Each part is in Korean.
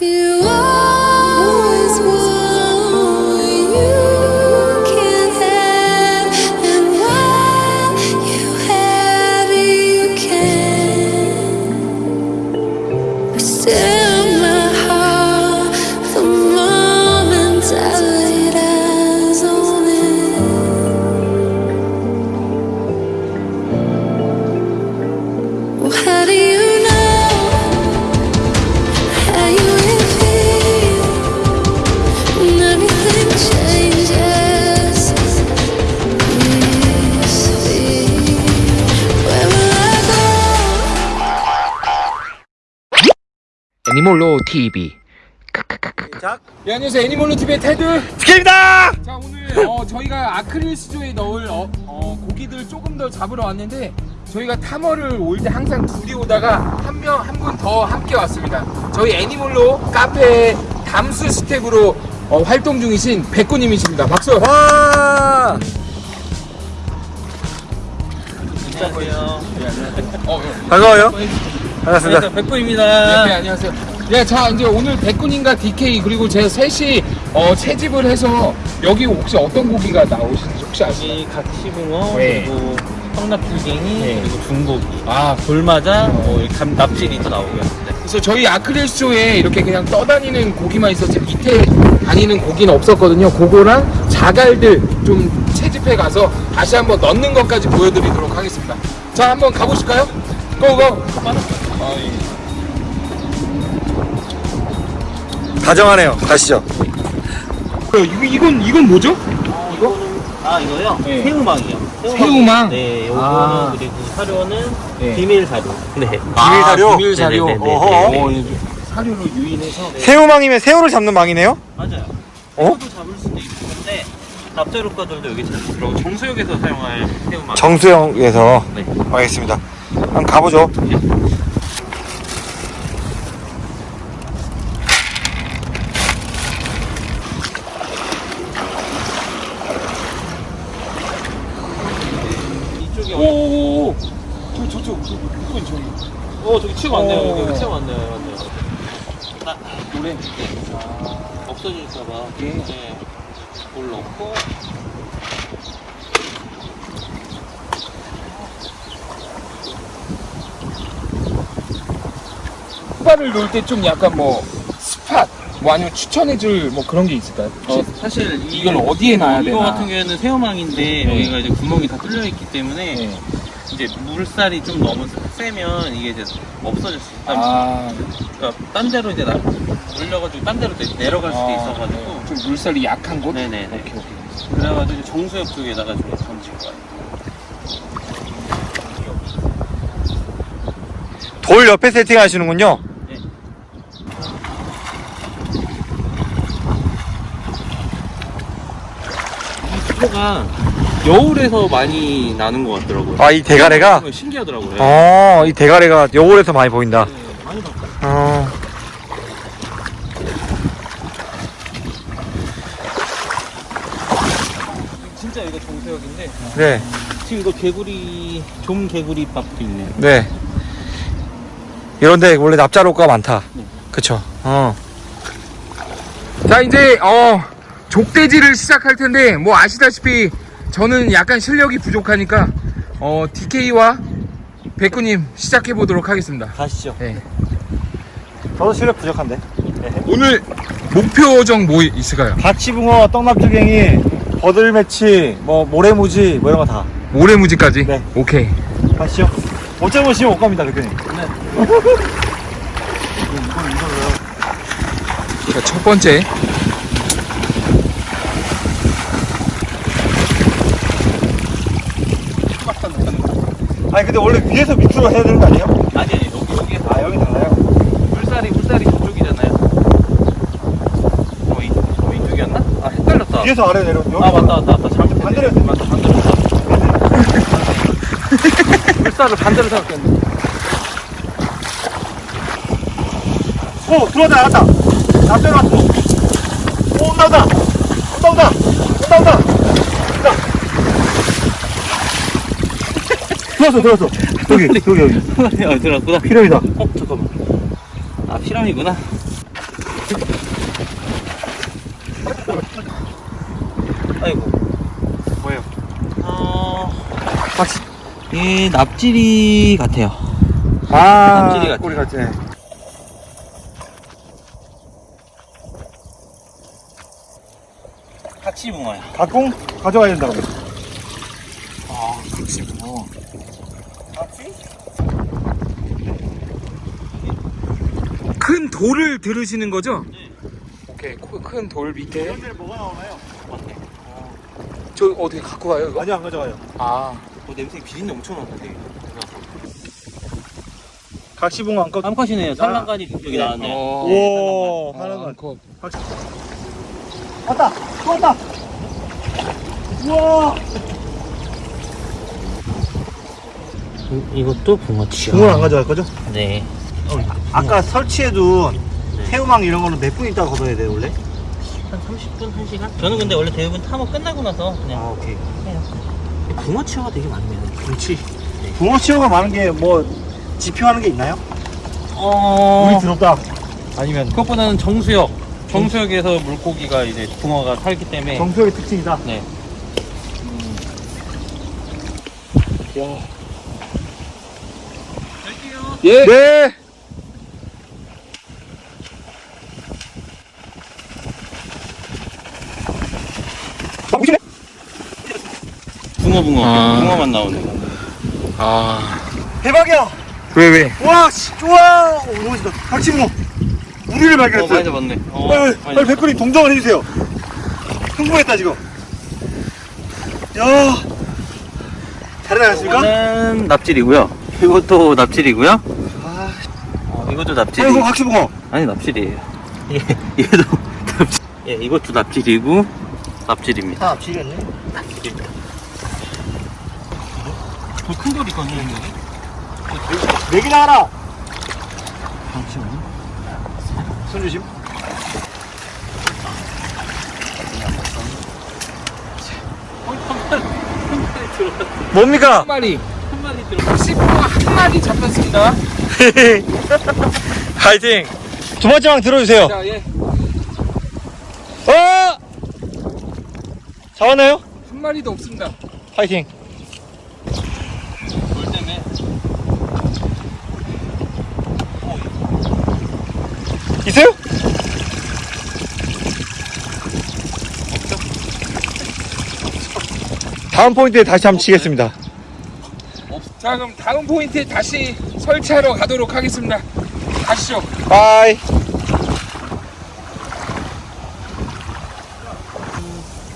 You 애니몰로 TV 네, 안녕하세요. 애니몰로 TV의 테드. 스케입니다! 자 오늘 어, 저희가 아크릴 수조에 넣을 어, 어, 고기들 조금 더 잡으러 왔는데 저희가 탐험을 올 때 항상 둘이 오다가 한 명 한 분 더 함께 왔습니다. 저희 애니몰로 카페 담수 스텝으로 어, 활동 중이신 백구님이십니다. 박수! 와! 어, 반가워요 반갑습니다 일단 백구입니다. 네, 안녕하세요 네, 자 이제 오늘 백군님과 DK 그리고 제 셋이 어, 채집을 해서 여기 혹시 어떤 고기가 나오시는지 혹시 아시나요? 여기 각시붕어 네. 그리고 성납줄갱이 네. 그리고 중고기 아 돌마자 뭐 이렇게 감 납질이 또 나오고요. 네. 그래서 저희 아크릴 쇼에 이렇게 그냥 떠다니는 고기만 있었지 밑에 다니는 고기는 없었거든요. 그거랑 자갈들 좀 채집해 가서 다시 한번 넣는 것까지 보여드리도록 하겠습니다. 자, 한번 가보실까요? 고고! 다정하네요 가시죠 이거, 이건, 이건 뭐죠? 아 이거요? 네. 새우망이요. 새우망? 네, 요거는 아. 그리고 사료는 네. 비밀 사료. 네. 비밀 사료? 비밀 사료. 네네네네. 어허. 네. 어, 이게 사료로 유인해서. 새우망이면 새우를 잡는 망이네요? 맞아요. 어? 새우도 잡을 수도 있는데 납자효과들도 여기 잘 들어가고 정수역에서 사용할 새우망. 정수영에서 네. 알겠습니다 한번 가보죠 이쪽이 어, 오오오오! 저, 저, 이건 저기. 어 저기 치고 왔네요. 어. 여기 치고 왔네요. 맞네요. 아, 노래. 없어질까봐. 예. 네. 물 넣고 후바를 놓을 때 좀 약간 뭐, 스팟, 뭐 아니면 추천해줄 뭐 그런 게 있을까요? 어? 사실 이- 이걸 어디에 놔야 이거 되나? 같은 경우에는 새우망인데 네. 여기가 이제 구멍이 다 뚫려 있기 때문에 네. 이제 물살이 좀 너무 세면 이게 이제 없어질 수 있다. 아, 그러니까 딴 데로 이제 나, 올려가지고 딴 데로 내- 내려갈 수도 아, 있어가지고 네. 좀 물살이 약한 곳? 네네네. 오케이, 오케이. 그래가지고 정수협 쪽에다가 좀 던질 거예요. 돌 옆에 세팅 하시는군요 이 피부가 여울에서 많이 나는 것 같더라고요. 아 이 대가래가? 신기하더라고요. 어 이 대가래가 여울에서 많이 보인다 네, 많이 봤어요. 어 진짜 이거 정수협인데 네, 지금 이거 개구리 좀 개구리 밥도 있네요. 네. 이런데 원래 납자로가 많다. 그쵸. 어. 자 이제 어 족대지를 시작할 텐데 뭐 아시다시피 저는 약간 실력이 부족하니까 어 DK와 백구님 시작해 보도록 하겠습니다. 가시죠. 네. 저도 실력 부족한데. 오늘 목표정 뭐 있을까요? 가치붕어, 떡납주갱이, 버들매치, 뭐 모래무지 뭐 이런 거 다. 모래무지까지? 네. 오케이. 가시죠. 못 잡으시면 못 갑니다, 대표님. 자, 첫 번째 근데 원래 위에서 밑으로 해야 되는 거 아니에요? 아니 아니 여기 여기에서 아 여기 달라요? 물살이 물살이 저쪽이잖아요. 어, 이, 어 이쪽이었나? 아 헷갈렸다. 위에서 아래 내려. 여기 아 맞다 맞다 맞다 잘못 반대로 했어. 맞다 반대로. 물살을 반대로 생각했는데. 오 들어왔다 나왔다. 남자 왔어. 오. 온다 온다. 온다 온다. 온다. 들어왔어 들어왔어. 여기 여기 여기. 어 들었구나. 피라미다. 어 잠깐만. 아 피라미구나. 아이고. 뭐예요? 어. 이 납질이 같아요. 아, 납질이 같아. 꼬리 같아. 같이 붕어야. 가공 가져와야 된다고. 아, 그렇지 뭐. 큰 돌을 들으시는 거죠? 네. 오케이, 큰 돌 밑에. 뭐가 나오나요? 저 어떻게 갖고 가요, 이거? 아니요, 안 가져가요. 아, 어, 냄새 비린내 엄청 나는데. 각시봉 안 거. 암컷이네요. 산란간이 여기 나왔네. 어, 오, 어, 하나만. 컷. 왔다, 또 왔다. 우와. 이것도 붕어치요. 붕어를 안 가져갈 거죠? 네. 아까 설치해둔 네. 새우망 이런 거는 몇 분 있다가 걷어야 돼요, 원래? 한 30분, 1시간? 저는 근데 원래 대부분 탐험 끝나고 나서 그냥 아, 오케이. 해요. 붕어 치어가 되게 많네요. 그렇지. 붕어 치어가 많은 게 뭐 지표하는 게 있나요? 어. 물이 들었다. 아니면 그것보다는 정수역. 정수역에서 물고기가 이제 붕어가 살기 때문에. 정수역의 특징이다. 네. 예. 네. 붕어 붕어. 아. 붕어만 나오네. 아, 대박이야. 왜, 왜? 와, 씨, 좋아. 오, 너무 멋있다. 각시붕어. 우리를 어, 많이. 잡았네. 어, 빨리, 많이 빨리 백군이 동정을 해주세요. 흥분했다, 지금. 야. 잘 나갔습니까? 이거는 납질이고요. 이것도 납질이고요. 아, 어, 이것도 납질이. 아이고, 각시붕어. 아니 납질이에요. 예, 얘도 납질. 예, 이것도 납질이고 납질입니다. 아, 지렸네. 납질입니다. 더큰 돌 있거든요, 여기. 내기 나가라. 손 조심. 뭡니까? 한 마리. 한 마리 들어. 씹고 한 마리 잡혔습니다. 파이팅! 두 번째 방 들어주세요. 자, 예. 어! 잡았나요? 한 마리도 없습니다. 파이팅. 있어요? 다음 포인트에 다시 한번 치겠습니다. 자, 그럼 다음 포인트에 다시 설치하러 가도록 하겠습니다. 가시죠. 바이.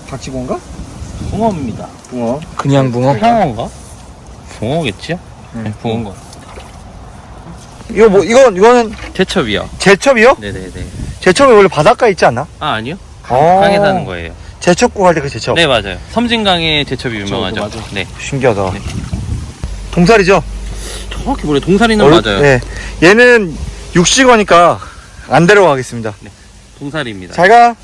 박치곤가? 붕어입니다. 붕어. 그냥 붕어? 향어인가? 붕어겠지요? 네, 붕어인 거. 이거 뭐 이건 이거는 재첩이요. 재첩이요? 네네네. 재첩이 원래 바닷가에 있지 않나? 아 아니요. 어. 강에 사는 거예요. 재첩국 할 때 그 재첩. 네 맞아요. 섬진강에 재첩이 유명하죠. 맞아. 네. 신기하다. 네. 동살이죠? 정확히 모르 동사리는 얼- 맞아요. 네. 얘는 육식어니까 안 데려가겠습니다. 동사리입니다. 잘 가.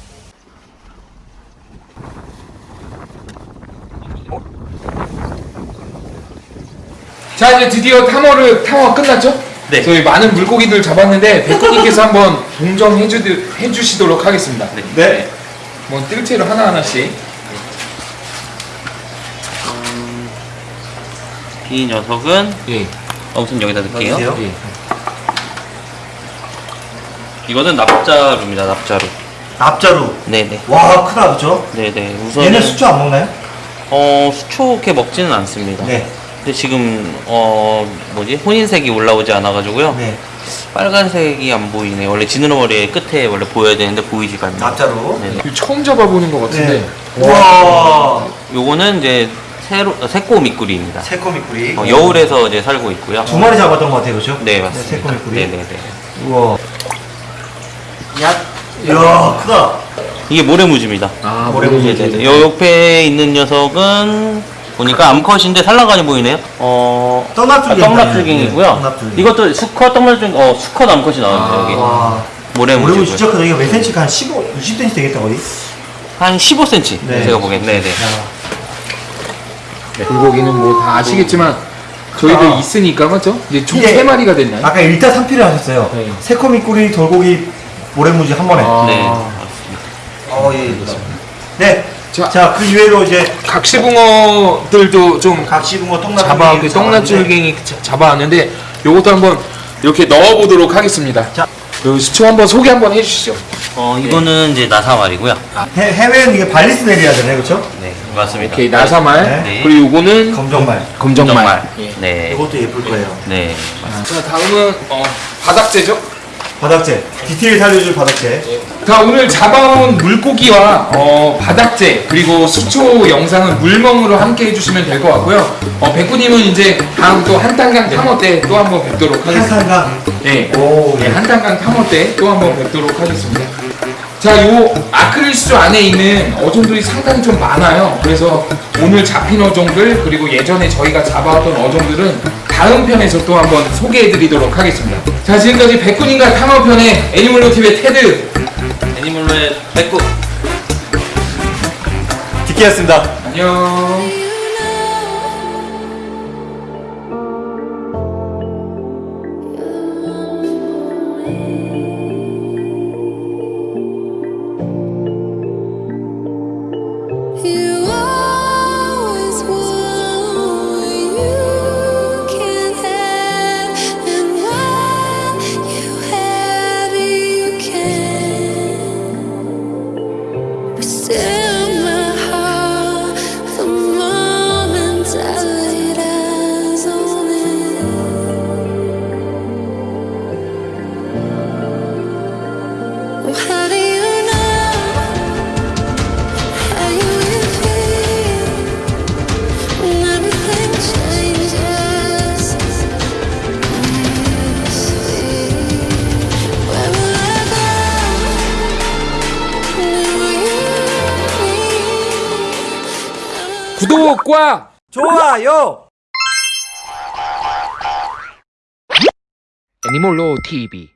자, 이제 드디어 탐험을 탐험 끝났죠? 네. 저희 많은 물고기들 잡았는데 백호님께서 한번 동정해 주 해주시도록 하겠습니다. 네. 네. 뭐 뜰채로 하나 하나씩. 이 녀석은 예. 어, 우선 여기다 넣을게요. 넣으세요. 예. 이거는 납자루입니다. 납자루. 납자루. 네네. 와 크다 그죠? 네네. 우선 얘는 수초 안 먹나요? 어 수초게 먹지는 않습니다. 네. 근데 지금 어 뭐지 혼인색이 올라오지 않아가지고요. 네. 빨간색이 안 보이네. 원래 지느러머리 끝에 원래 보여야 되는데 보이지가 않네요. 납자루. 네네. 이거 처음 잡아보는 것 같은데. 와. 요거는 이제 새로 어, 새꼬 미꾸리입니다. 새코미꾸리. 어, 여울에서 이제 살고 있고요. 두 마리 잡았던 것 같아요, 그렇죠? 네 맞습니다. 새코미꾸리. 네네네. 우와. 야. 이야 크다. 이게 모래무지입니다. 아, 모래무지. 네네네. 요 옆에 있는 녀석은 보니까 암컷인데 산란간이 보이네요. 어, 떡납줄갱이. 떡납줄갱이고요. 네, 떡납줄갱이. 이것도 수컷 떡납줄갱, 어, 수컷 암컷이 나왔네요, 여기. 와. 모래무지. 모래무 진짜 크다. 이거 몇 cm가 한 15, 20cm 되겠다 거의. 한 15cm. 네. 제가 보기엔. 네네. 물고기는 뭐 다 아시겠지만 저희들 아. 있으니까 맞죠? 이제 총 이게- 세 마리가 됐나요? 아까 1타 3피를 하셨어요. 네. 새코미꾸리, 돌고기, 모래무지 한 번에. 아. 네. 어, 예, 예. 네. 자. 자, 그 이외로 이제 각시붕어들도 좀 각시붕어 똥나물 잡아 그 똥나줄갱이 자- 잡아왔는데 요것도 한번 이렇게 넣어보도록 하겠습니다. 자. 그 시초 한번 소개 한번 해주시죠. 어, 이거는 이제 나사말이고요. 해, 해외는 이게 발리스 되네, 그렇죠? 네, 맞습니다. 오케이 나사말 네. 그리고 요거는 검정말. 검정말. 정말. 예. 네. 이것도 예쁠 거예요. 네. 자 다음은 어, 바닥재죠. 바닥재. 디테일 살려줄 바닥재. 자 오늘 잡아온 물고기와 어, 바닥재 그리고 수초 영상은 물멍으로 함께 해주시면 될 것 같고요. 어, 백구님은 이제 다음 또 한탄강 탐험 때또 한번 뵙도록 하겠습니다. 한산강. 네, 오, 네, 네. 한탄강 탐험 때또 한번 뵙도록 하겠습니다. 자, 요 아크릴 수조 안에 있는 어종들이 상당히 좀 많아요. 그래서 오늘 잡힌 어종들 그리고 예전에 저희가 잡아왔던 어종들은 다음 편에서 또 한번 소개해드리도록 하겠습니다. 자, 지금까지 백군인가 탐험편의 애니멀로 TV의 테드 애니멀로의 백구. 디키였습니다. 안녕. 구독과 좋아요! 애니멀로 TV